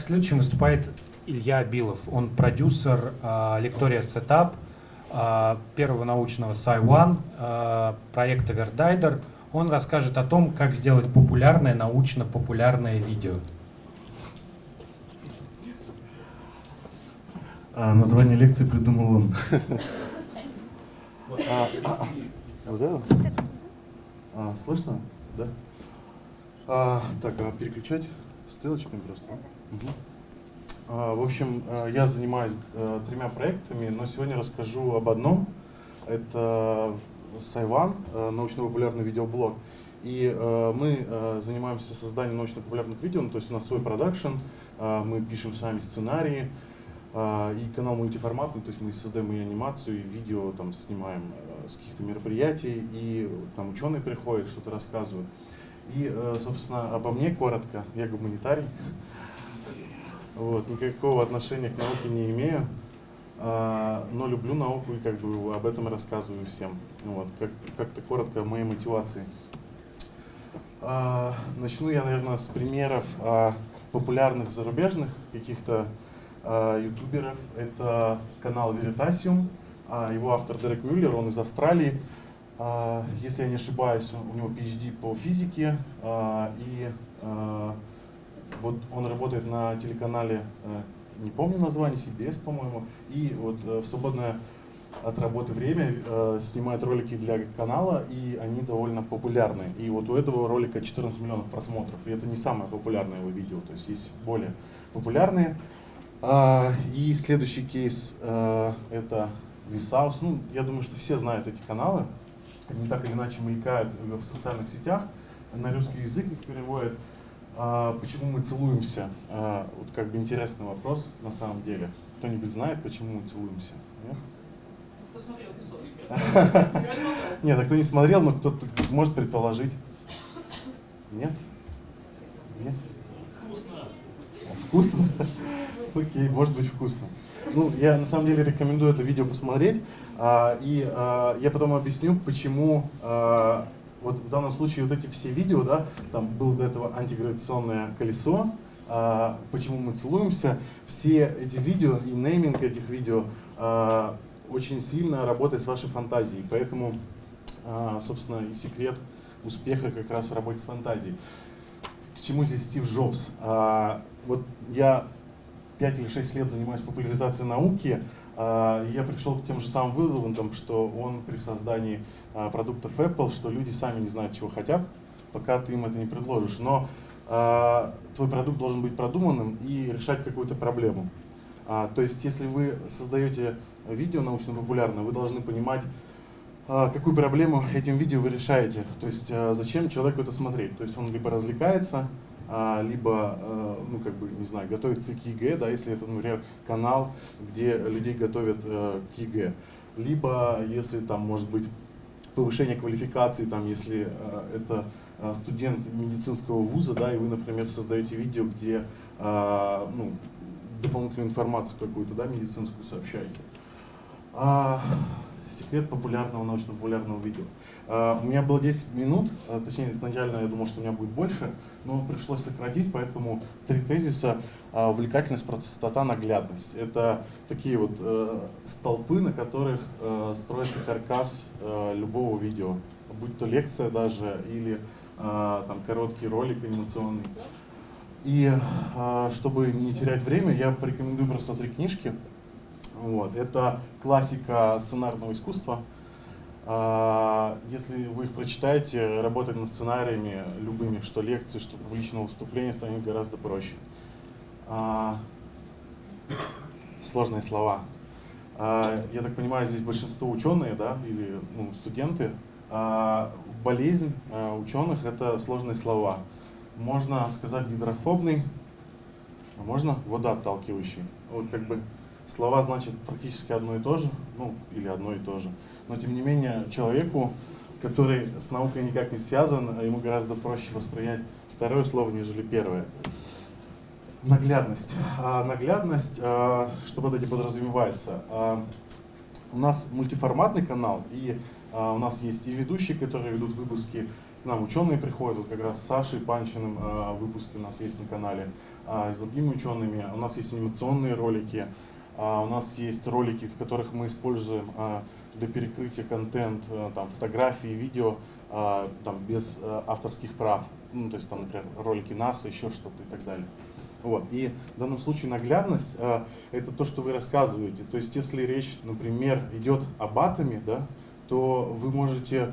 Итак, следующим выступает Илья Билов. Он продюсер э, лектория Setup, э, первого научного Sci-One, э, проекта Verdider. Он расскажет о том, как сделать популярное, научно-популярное видео. А, название лекции придумал он. А, а? А, слышно? Да? А, так, а переключать стрелочками просто? Угу. А, в общем, э, я занимаюсь а, тремя проектами, но сегодня расскажу об одном. Это Сайван, научно-популярный видеоблог. И э, мы э, занимаемся созданием научно-популярных видео, ну, то есть у нас свой продакшн, э, мы пишем сами сценарии, э, и канал мультиформатный, то есть мы создаем и анимацию, и видео там снимаем э, с каких-то мероприятий, и там ученые приходят, что-то рассказывают. И, э, собственно, обо мне коротко. Я гуманитарий. Вот, никакого отношения к науке не имею, а, но люблю науку и как бы об этом рассказываю всем. Вот, как-то коротко о моей мотивации. А, начну я, наверное, с примеров популярных зарубежных каких-то ютуберов. Это канал Veritasium, его автор Дерек Мюллер, он из Австралии. А, если я не ошибаюсь, у него PhD по физике, а, и а, вот он работает на телеканале, не помню название, CBS, по-моему, и вот в свободное от работы время снимает ролики для канала, и они довольно популярны. И вот у этого ролика 14 миллионов просмотров, и это не самое популярное его видео, то есть есть более популярные. И следующий кейс это Висаус. Ну, я думаю, что все знают эти каналы они так или иначе мелькают в социальных сетях, на русский язык их переводят. А, почему мы целуемся? А, вот как бы интересный вопрос на самом деле. Кто-нибудь знает, почему мы целуемся? Нет? Кто смотрел Нет, а кто не смотрел, но кто-то может предположить. Нет? Нет? Вкусно. Вкусно? Окей, может быть вкусно. Ну, я на самом деле рекомендую это видео посмотреть. А, и а, я потом объясню, почему а, вот в данном случае вот эти все видео, да, там было до этого антигравитационное колесо, почему мы целуемся, все эти видео и нейминг этих видео очень сильно работает с вашей фантазией. Поэтому, собственно, и секрет успеха как раз в работе с фантазией. К чему здесь Стив Джобс? Вот я 5 или 6 лет занимаюсь популяризацией науки, а, я пришел к тем же самым выводам, что он при создании а, продуктов Apple, что люди сами не знают, чего хотят, пока ты им это не предложишь. Но а, твой продукт должен быть продуманным и решать какую-то проблему. То есть, если вы создаете видео научно-популярное, вы должны понимать, какую проблему этим видео вы решаете. То есть, зачем человеку это смотреть. То есть, он либо развлекается, либо, э, ну, как бы, не знаю, готовится к ЕГЭ, да, если это, например, канал, где людей готовят э, к ЕГЭ, либо, если там, может быть, повышение квалификации, там, если э, это студент медицинского вуза, да, и вы, например, создаете видео, где, ну, дополнительную информацию какую-то, да, медицинскую сообщаете. А, секрет популярного, научно-популярного видео. Uh, у меня было 10 минут, uh, точнее, изначально я думал, что у меня будет больше, но пришлось сократить, поэтому три тезиса. Uh, увлекательность, простота, наглядность. Это такие вот э, столпы, на которых э, строится каркас э, любого видео, будь то лекция даже или там короткий ролик анимационный. И чтобы не терять время, я порекомендую просто три книжки. Вот. Это классика сценарного искусства. А, если вы их прочитаете, работать над сценариями любыми, что лекции, что публичного выступления, станет гораздо проще. А, сложные слова. А, я так понимаю, здесь большинство ученые да, или ну, студенты. Болезнь ученых — это сложные слова. Можно сказать гидрофобный, а можно водоотталкивающий. Вот как бы слова значат практически одно и то же, ну или одно и то же. Но тем не менее человеку, который с наукой никак не связан, ему гораздо проще воспринять второе слово, нежели первое. Наглядность. А, наглядность, а, что под этим подразумевается? А, у нас мультиформатный канал, и а, у нас есть и ведущие, которые ведут выпуски, к нам ученые приходят, вот как раз с Сашей Панчиным а, выпуски у нас есть на канале. а, с другими учеными. У нас есть анимационные ролики, а, у нас есть ролики, в которых мы используем а, для перекрытия контент, а, там, фотографии, видео, а, там, без а, авторских прав. Ну, то есть, там, например, ролики НАСА, еще что-то и так далее. Вот. И в данном случае наглядность а, это то, что вы рассказываете. То есть, если речь, например, идет об атоме, да, то вы можете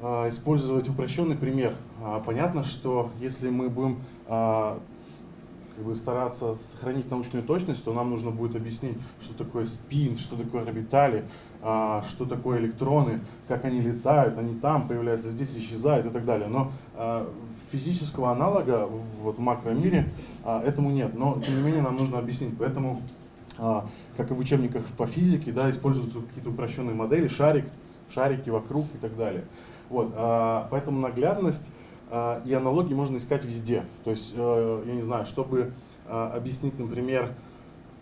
а, использовать упрощенный пример. А, понятно, что если мы будем а, как бы стараться сохранить научную точность, то нам нужно будет объяснить, что такое спин, что такое орбитали, а, что такое электроны, как они летают, они там появляются, здесь исчезают и так далее. Но а, физического аналога вот, в макромире а, этому нет. Но тем не менее нам нужно объяснить. Поэтому, как и в учебниках по физике, да, используются какие-то упрощенные модели, шарик, шарики вокруг и так далее. Вот, поэтому наглядность и аналогии можно искать везде. То есть, э, я не знаю, чтобы а, объяснить, например,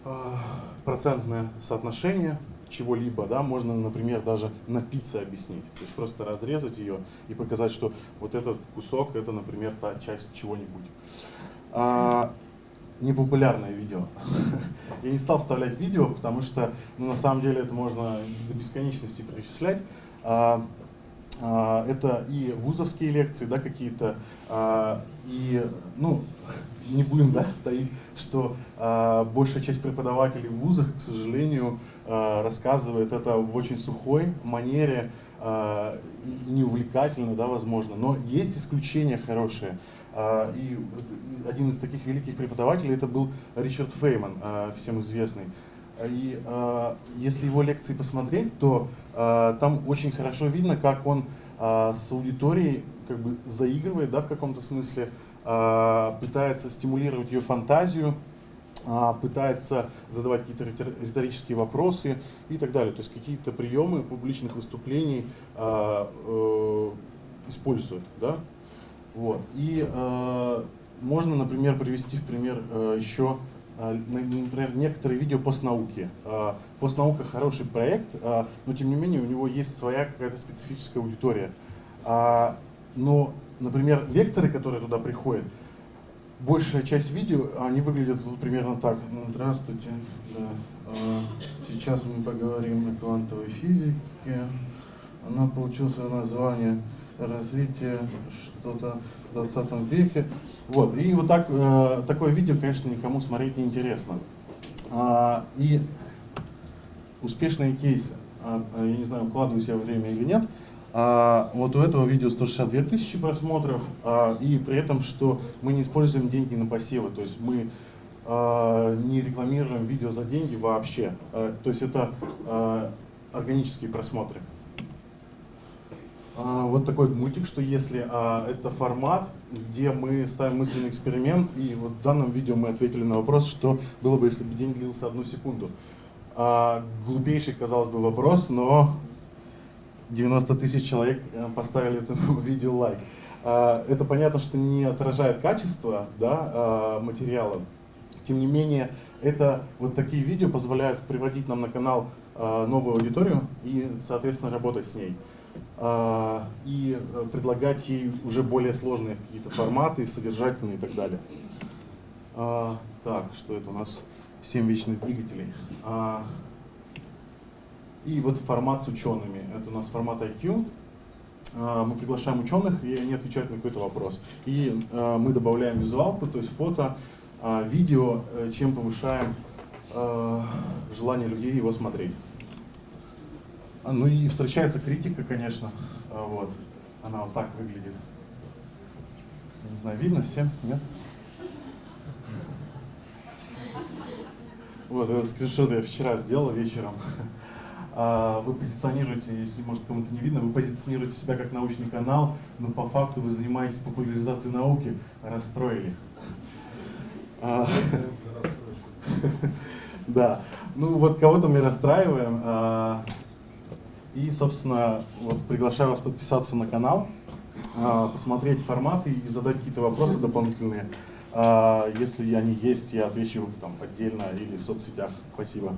а, процентное соотношение чего-либо, да, можно, например, даже на пицце объяснить. То есть просто разрезать ее и показать, что вот этот кусок, это, например, та часть чего-нибудь. А, непопулярное видео. Я не стал вставлять видео, потому что ну, на самом деле это можно до бесконечности перечислять. А, это и вузовские лекции, да, какие-то, а, и, ну, не будем, да, таить, что а, большая часть преподавателей в вузах, к сожалению, рассказывает это в очень сухой манере, неувлекательно, да, возможно, но есть исключения хорошие. И один из таких великих преподавателей это был Ричард Фейман, всем известный. И э, если его лекции посмотреть, то э, там очень хорошо видно, как он э, с аудиторией как бы заигрывает, да, в каком-то смысле, э, пытается стимулировать ее фантазию, э, пытается задавать какие-то риторические вопросы и так далее. То есть какие-то приемы публичных выступлений э, э, использует, да. Вот. И э, можно, например, привести в пример э, еще например, некоторые видео постнауки. А, постнаука хороший проект, а, но тем не менее у него есть своя какая-то специфическая аудитория. Но, например, лекторы, которые туда приходят, большая часть видео, они выглядят вот примерно так. Ну, здравствуйте, да. сейчас мы поговорим о квантовой физике. Она получила свое название развитие что-то в 20 веке. Вот, и вот так, э, такое видео, конечно, никому смотреть не интересно. А, и успешные кейсы. А, а, я не знаю, укладываюсь я время или нет. А, вот у этого видео 162 тысячи просмотров, а, и при этом, что мы не используем деньги на посевы, то есть мы а, не рекламируем видео за деньги вообще. А, то есть это а, органические просмотры. А, вот такой мультик, что если а, это формат, где мы ставим мысленный эксперимент, и вот в данном видео мы ответили на вопрос, что было бы, если бы день длился одну секунду. А, глупейший, казалось бы, вопрос, но 90 тысяч человек э, поставили этому видео лайк. А, это понятно, что не отражает качество да, а, материала. Тем не менее, это вот такие видео позволяют приводить нам на канал а, новую аудиторию и, соответственно, работать с ней. А, и э, предлагать ей уже более сложные какие-то форматы, содержательные и так далее. А, так, что это у нас? 7 вечных двигателей. А, и вот формат с учеными. Это у нас формат IQ. Мы приглашаем ученых, и они отвечают на какой-то вопрос. И мы добавляем визуалку, то есть фото, видео, э, чем повышаем желание людей его смотреть. А, ну и встречается критика, конечно. А, вот. Она вот так выглядит. Не знаю, видно всем? Нет? Вот этот скриншот я вчера сделал вечером. А, вы позиционируете, если может кому-то не видно, вы позиционируете себя как научный канал, но по факту вы занимаетесь популяризацией науки, расстроили. Да, ну вот кого-то мы расстраиваем. И, собственно, вот приглашаю вас подписаться на канал, а, посмотреть форматы и задать какие-то вопросы дополнительные. А, если они есть, я отвечу там отдельно или в соцсетях. Спасибо.